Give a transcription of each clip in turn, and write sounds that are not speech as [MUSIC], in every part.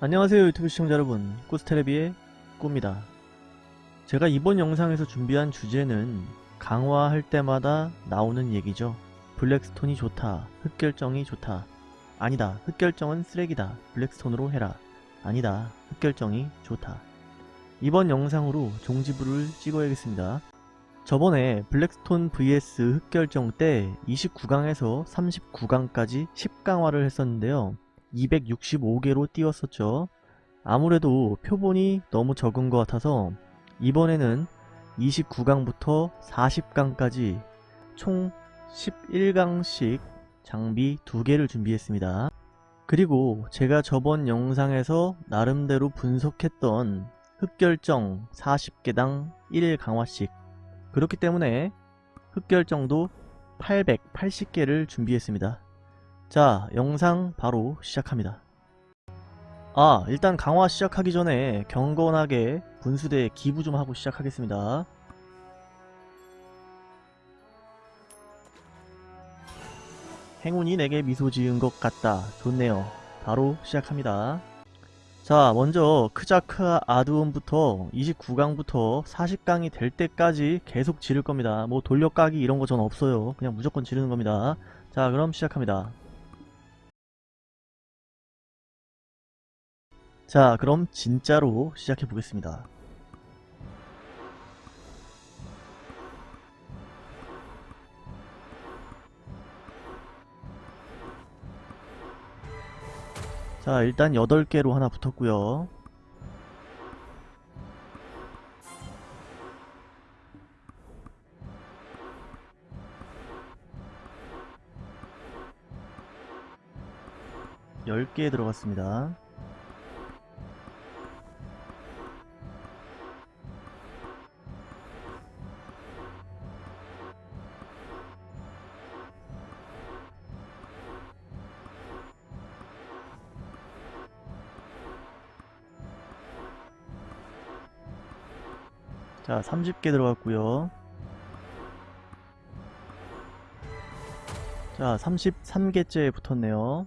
안녕하세요 유튜브 시청자 여러분. 꾸스테레비의 꾸입니다. 제가 이번 영상에서 준비한 주제는 강화할 때마다 나오는 얘기죠. 블랙스톤이 좋다 흑결정이 좋다. 아니다 흑결정은 쓰레기다. 블랙스톤으로 해라. 아니다 흑결정이 좋다. 이번 영상으로 종지부를 찍어야겠습니다. 저번에 블랙스톤 vs 흑결정 때 29강에서 39강까지 10강화를 했었는데요 265개로 띄웠었죠. 아무래도 표본이 너무 적은 것 같아서 이번에는 29강부터 40강까지 총 11강씩 장비 2개를 준비했습니다. 그리고 제가 저번 영상에서 나름대로 분석했던 흑결정 40개당 1 강화씩 그렇기 때문에 흑결정도 880개를 준비했습니다. 자 영상 바로 시작합니다. 아 일단 강화 시작하기 전에 경건하게 분수대 기부 좀 하고 시작하겠습니다. 행운이 내게 미소 지은 것 같다. 좋네요. 바로 시작합니다. 자 먼저 크자크 아드온부터 29강부터 40강이 될 때까지 계속 지를 겁니다. 뭐 돌려까기 이런 거 전 없어요. 그냥 무조건 지르는 겁니다. 자 그럼 시작합니다 자 그럼 진짜로 시작해 보겠습니다. 자 일단 8개로 하나 붙었고요. 열개 들어갔습니다 자 30개 들어갔고요. 자 33개째 붙었네요.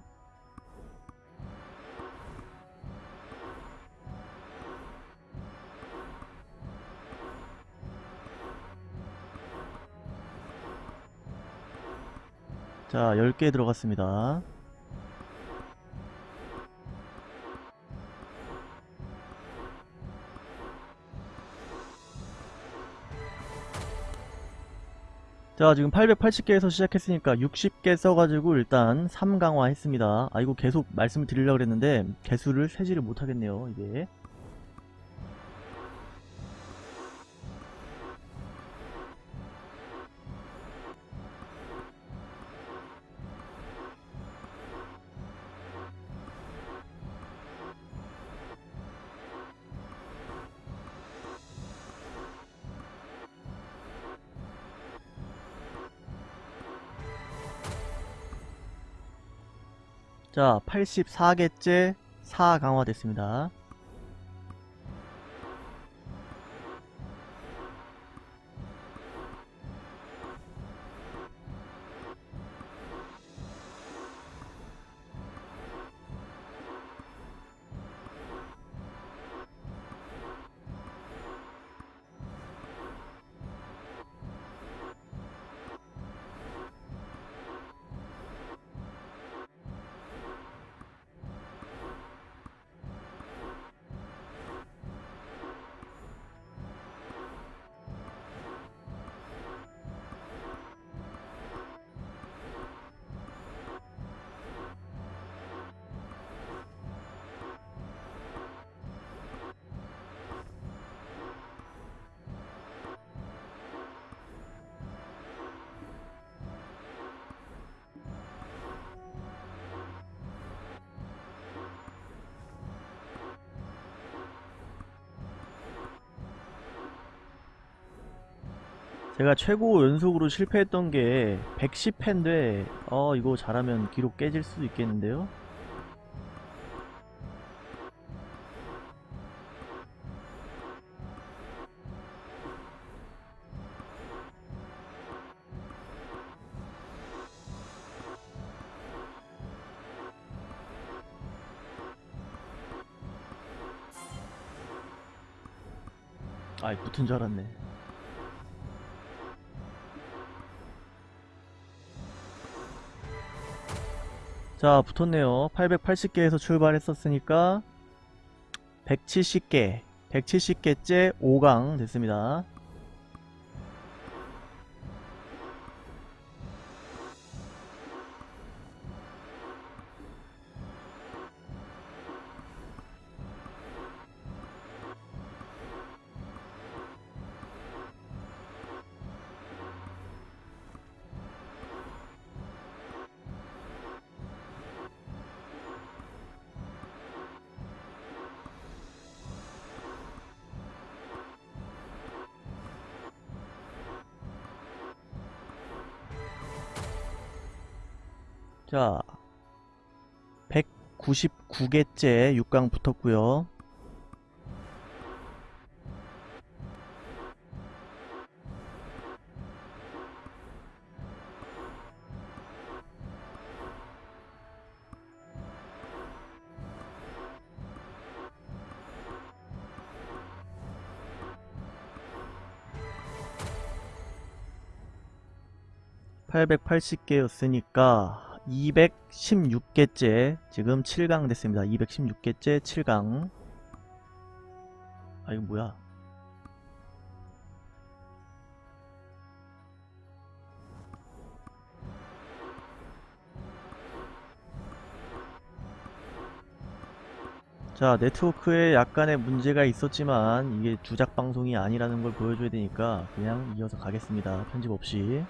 자 10개 들어갔습니다 자 지금 880개에서 시작했으니까 60개 써가지고 일단 3강화 했습니다. 아 이거 계속 말씀을 드리려고 그랬는데 개수를 세지를 못하겠네요 이게 자 84개째 4 강화 됐습니다 제가 최고 연속으로 실패했던 게 110회인데 어 이거 잘하면 기록 깨질 수도 있겠는데요? 아이 붙은 줄 알았네 자 붙었네요. 880개에서 출발했었으니까 170개 170개째 5강 됐습니다 자 199개째 6강 붙었고요. (880개였으니까) 216개째 지금 7강 됐습니다. 216개째 7강. 아 이거 뭐야? 자 네트워크에 약간의 문제가 있었지만 이게 주작 방송이 아니라는 걸 보여줘야 되니까 그냥 이어서 가겠습니다. 편집 없이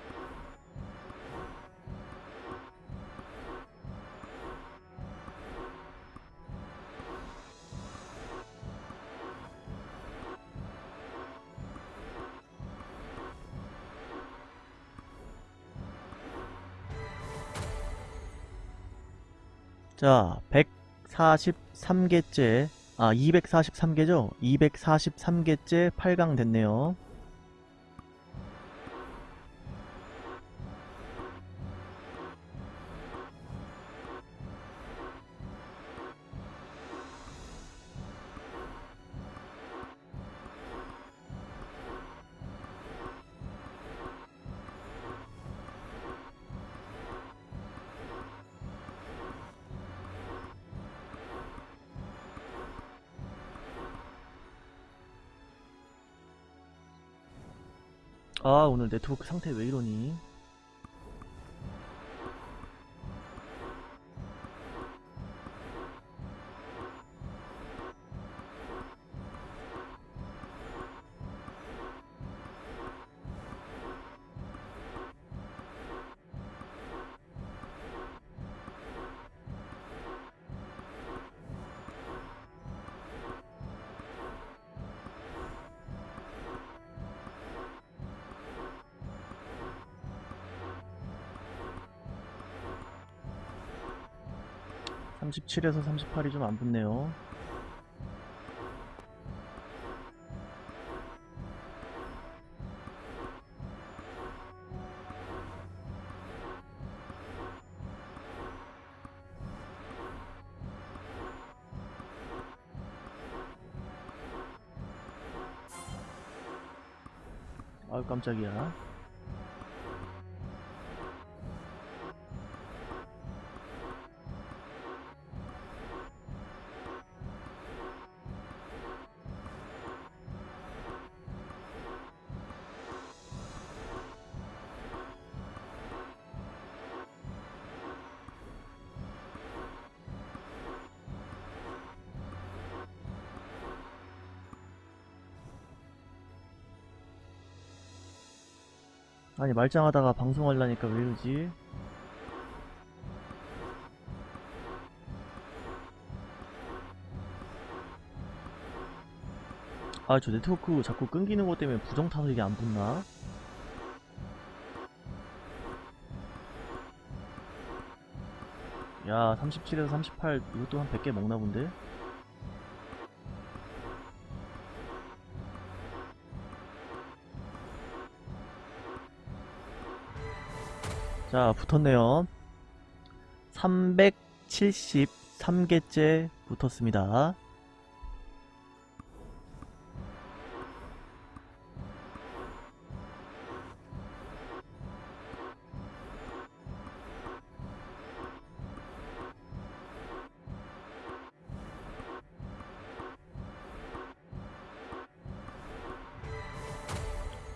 자 143개째 아 243개죠? 243개째 8강 됐네요 아 오늘 네트워크 상태 왜 이러니 (37에서 38이 좀 안 붙네요) 아유 깜짝이야 아니 말짱하다가 방송하려니까 왜 이러지? 아 저 네트워크 자꾸 끊기는 것 때문에 부정 타서 이게 안 붙나? 야 37에서 38 이것도 한 100개 먹나 본데? 자 붙었네요. 373개째 붙었습니다.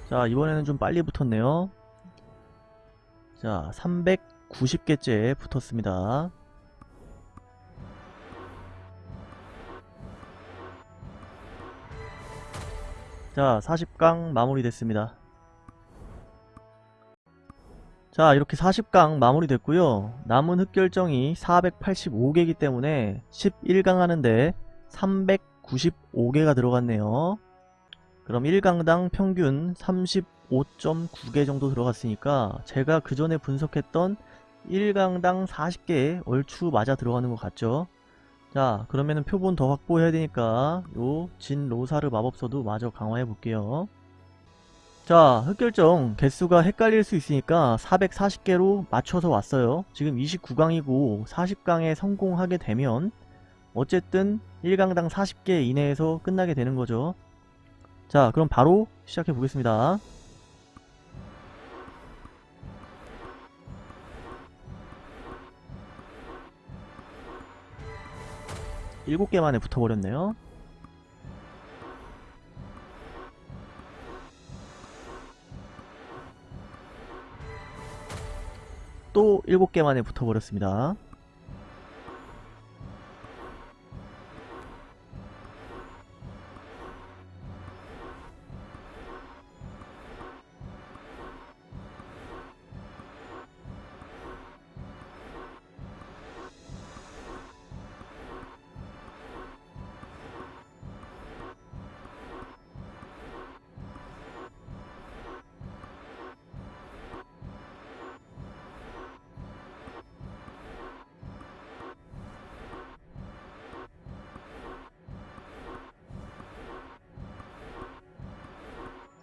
자 이번에는 좀 빨리 붙었네요. 자 390개째 붙었습니다. 자 40강 마무리 됐습니다. 자 이렇게 40강 마무리 됐고요. 남은 흑결정이 485개이기 때문에 11강 하는데 395개가 들어갔네요 그럼 1강당 평균 35.9개 정도 들어갔으니까 제가 그 전에 분석했던 1강당 40개 얼추 맞아 들어가는 것 같죠? 자 그러면은 표본 더 확보해야 되니까 요 진 로사르 마법서도 마저 강화해 볼게요. 자 흑결정 개수가 헷갈릴 수 있으니까 440개로 맞춰서 왔어요. 지금 29강이고 40강에 성공하게 되면 어쨌든 1강당 40개 이내에서 끝나게 되는 거죠 자 그럼 바로 시작해 보겠습니다. 일곱 개 만에 붙어버렸네요. 또 일곱 개 만에 붙어버렸습니다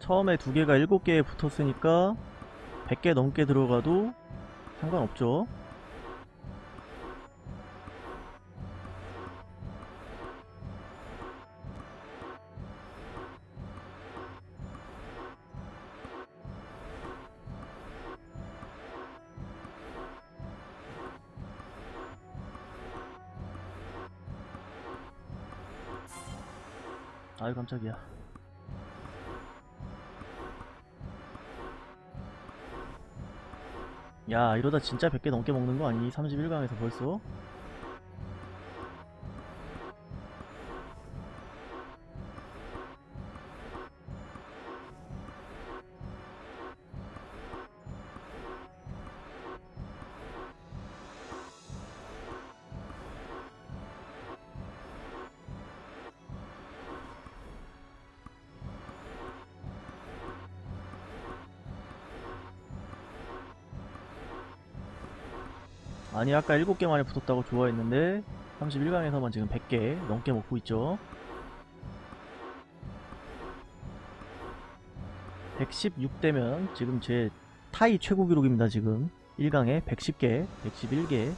처음에 두 개가 일곱 개에 붙었으니까 100개 넘게 들어가도 상관없죠. 아유 깜짝이야. 야 이러다 진짜 100개 넘게 먹는 거 아니? 31강에서 벌써? 아니 아까 7개 만에 붙었다고 좋아했는데 31강에서만 지금 100개 넘게 먹고 있죠. 116대면 지금 제 타이 최고 기록입니다 지금. 1강에 110개 111개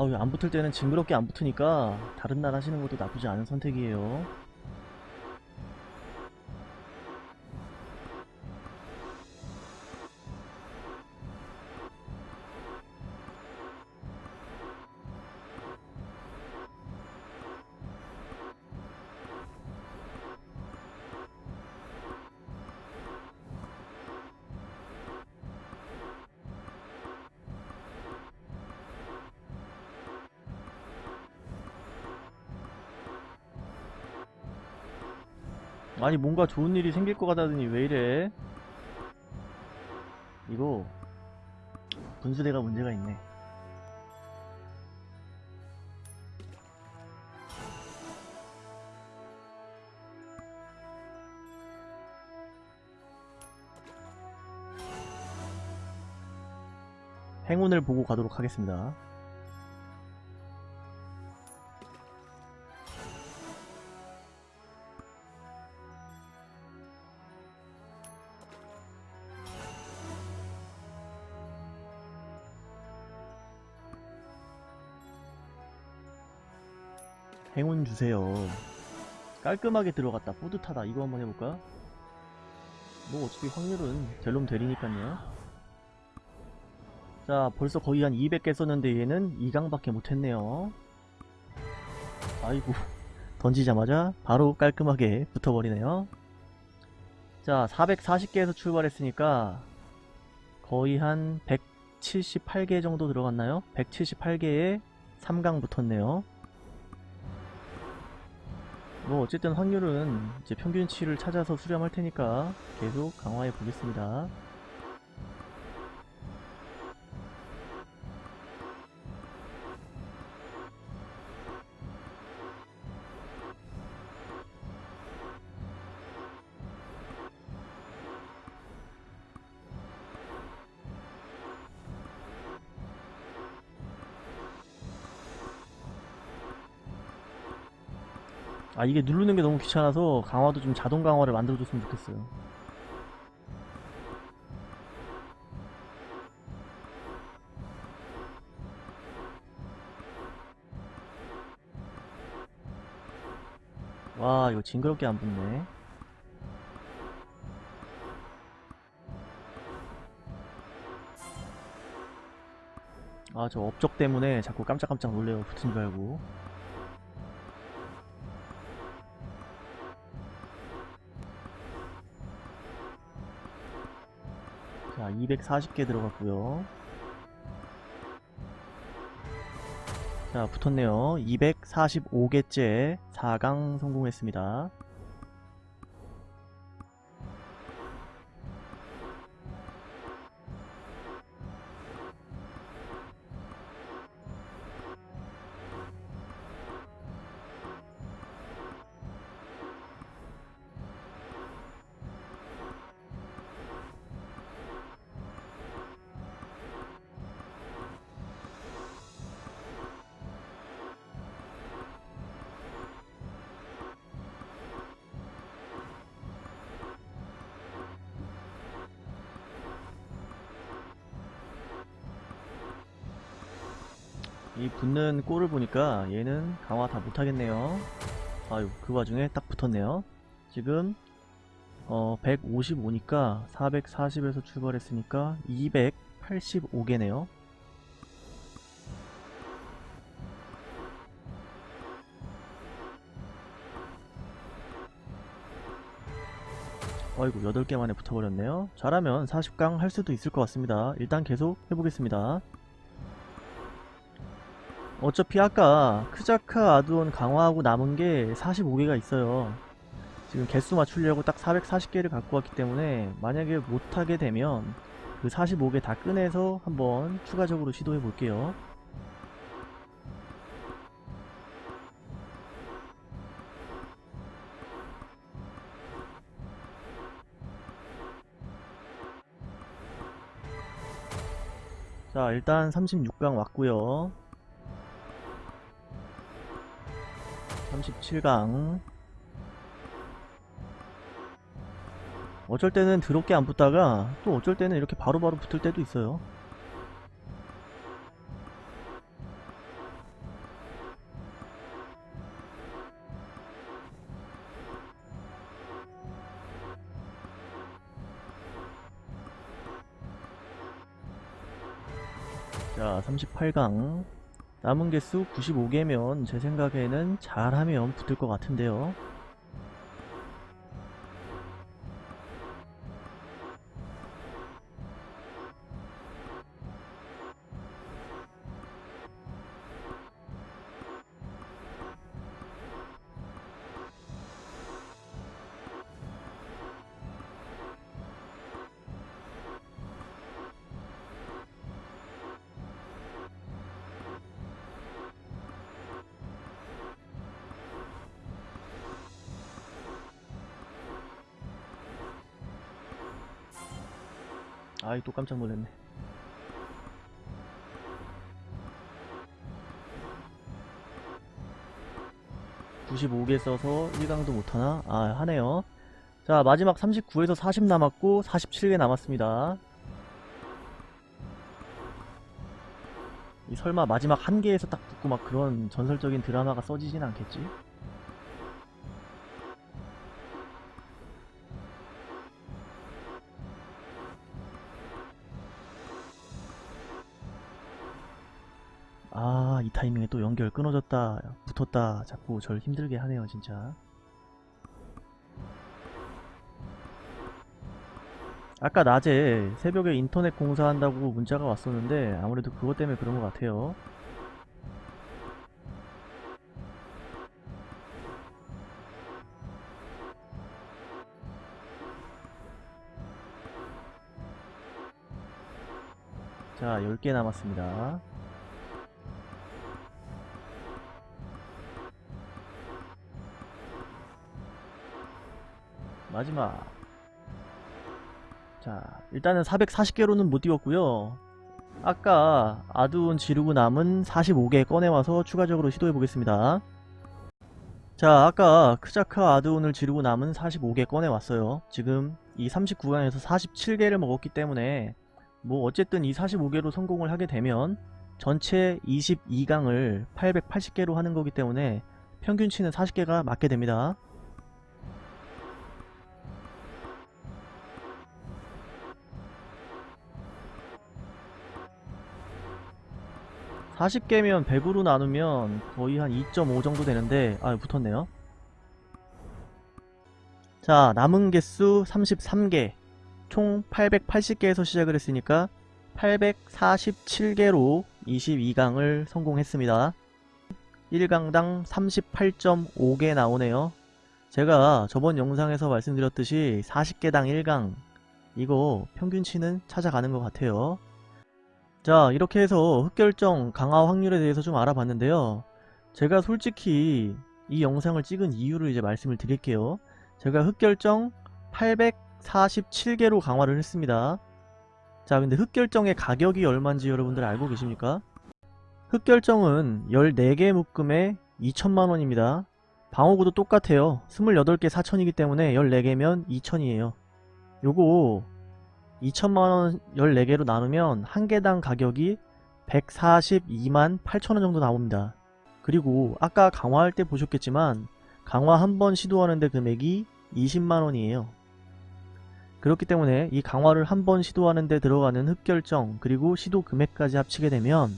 아우 안 붙을 때는 징그럽게 안 붙으니까 다른 날 하시는 것도 나쁘지 않은 선택이에요 아니 뭔가 좋은 일이 생길 것 같다더니 왜 이래? 이거 분수대가 문제가 있네. 행운을 보고 가도록 하겠습니다 주세요. 깔끔하게 들어갔다. 뿌듯하다. 이거 한번 해볼까? 뭐 어차피 확률은 될놈 되리니까요. 자 벌써 거의 한 200개 썼는데 얘는 2강밖에 못했네요 아이고 [LAUGHS] 던지자마자 바로 깔끔하게 붙어버리네요 자 440개에서 출발했으니까 거의 한 178개 정도 들어갔나요? 178개에 3강 붙었네요 뭐 어쨌든 확률은 이제 평균치를 찾아서 수렴할 테니까 계속 강화해 보겠습니다 아 이게 누르는 게 너무 귀찮아서 강화도 좀 자동 강화를 만들어줬으면 좋겠어요. 와 이거 징그럽게 안 붙네. 아 저 업적 때문에 자꾸 깜짝깜짝 놀래요 붙은 줄 알고 240개 들어갔고요. 자 붙었네요. 245개째 4강 성공했습니다 강화 다 못하겠네요. 아유 그 와중에 딱 붙었네요. 지금 어 155니까 440에서 출발했으니까 285개네요. 어이구 8개 만에 붙어버렸네요. 잘하면 40강 할 수도 있을 것 같습니다. 일단 계속 해보겠습니다 어차피 아까 크자카 아두온 강화하고 남은 게 45개가 있어요. 지금 개수 맞추려고 딱 440개를 갖고 왔기 때문에 만약에 못하게 되면 그 45개 다 꺼내서 한번 추가적으로 시도해 볼게요. 자 일단 36강 왔고요 37강. 어쩔 때는 드럽게 안 붙다가 또 어쩔 때는 이렇게 바로바로 붙을 때도 있어요. 자 38강 남은 개수 95개면 제 생각에는 잘하면 붙을 것 같은데요. 아이 또 깜짝 놀랐네. (95개) 써서 1강도 못하나? 아 하네요 자 마지막 39에서 40 남았고 47개 남았습니다 이 설마 마지막 한 개에서 딱 붙고 막 그런 전설적인 드라마가 써지진 않겠지? 아, 이 타이밍에 또 연결 끊어졌다, 붙었다, 자꾸 절 힘들게 하네요, 진짜. 아까 낮에 새벽에 인터넷 공사한다고 문자가 왔었는데 아무래도 그것 때문에 그런 것 같아요. 자, 10개 남았습니다. 마지막. 자, 일단은 440개로는 못 띄웠고요. 아까 아두온 지르고 남은 45개 꺼내와서 추가적으로 시도해 보겠습니다. 자, 아까 크자카 아두온을 지르고 남은 45개 꺼내왔어요. 지금 이 39강에서 47개를 먹었기 때문에 뭐 어쨌든 이 45개로 성공을 하게 되면 전체 22강을 880개로 하는 거기 때문에 평균치는 40개가 맞게 됩니다. 40개면 100으로 나누면 거의 한 2.5 정도 되는데 아 붙었네요. 자 남은 개수 33개. 총 880개에서 시작을 했으니까 847개로 22강을 성공했습니다. 1강당 38.5개 나오네요. 제가 저번 영상에서 말씀드렸듯이 40개당 1강. 이거 평균치는 찾아가는 것 같아요 자 이렇게 해서 흑결정 강화 확률에 대해서 좀 알아봤는데요. 제가 솔직히 이 영상을 찍은 이유를 이제 말씀을 드릴게요. 제가 흑결정 847개로 강화를 했습니다. 자 근데 흑결정의 가격이 얼마인지 여러분들 알고 계십니까? 흑결정은 14개 묶음에 2천만원입니다. 방어구도 똑같아요. 28개 4천이기 때문에 14개면 2천이에요. 요거 2천만원 14개로 나누면 한 개당 가격이 142만 8천원 정도 나옵니다. 그리고 아까 강화할 때 보셨겠지만 강화 한 번 시도하는데 금액이 20만원이에요. 그렇기 때문에 이 강화를 한 번 시도하는데 들어가는 흡결정 그리고 시도 금액까지 합치게 되면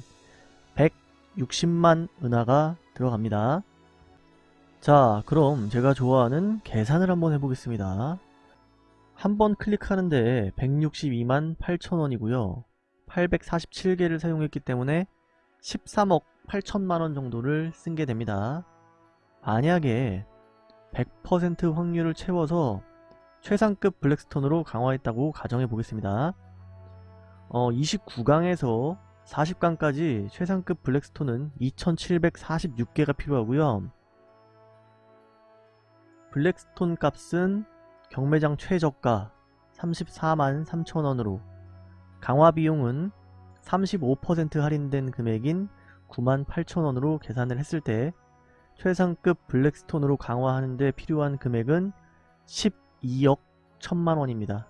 160만 은하가 들어갑니다. 자 그럼 제가 좋아하는 계산을 한번 해보겠습니다. 한 번 클릭하는데 162만 8천원이고요. 847개를 사용했기 때문에 13억 8천만원 정도를 쓴 게 됩니다. 만약에 100% 확률을 채워서 최상급 블랙스톤으로 강화했다고 가정해 보겠습니다. 어, 29강에서 40강까지 최상급 블랙스톤은 2746개가 필요하고요. 블랙스톤 값은 경매장 최저가 34만 3천원으로 강화 비용은 35% 할인된 금액인 9만 8천원으로 계산을 했을 때 최상급 블랙스톤으로 강화하는 데 필요한 금액은 12억 1천만원입니다.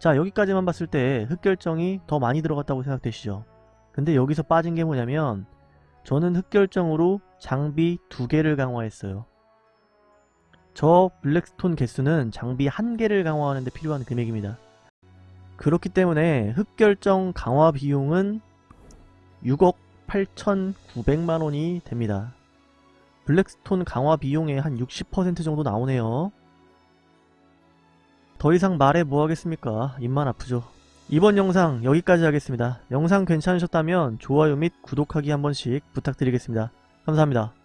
자 여기까지만 봤을 때 흑결정이 더 많이 들어갔다고 생각되시죠? 근데 여기서 빠진 게 뭐냐면 저는 흑결정으로 장비 두 개를 강화했어요. 저 블랙스톤 개수는 장비 한 개를 강화하는 데 필요한 금액입니다. 그렇기 때문에 흑결정 강화 비용은 6억 8,900만원이 됩니다. 블랙스톤 강화 비용의 한 60% 정도 나오네요. 더 이상 말해 뭐하겠습니까? 입만 아프죠. 이번 영상 여기까지 하겠습니다. 영상 괜찮으셨다면 좋아요 및 구독하기 한 번씩 부탁드리겠습니다. 감사합니다.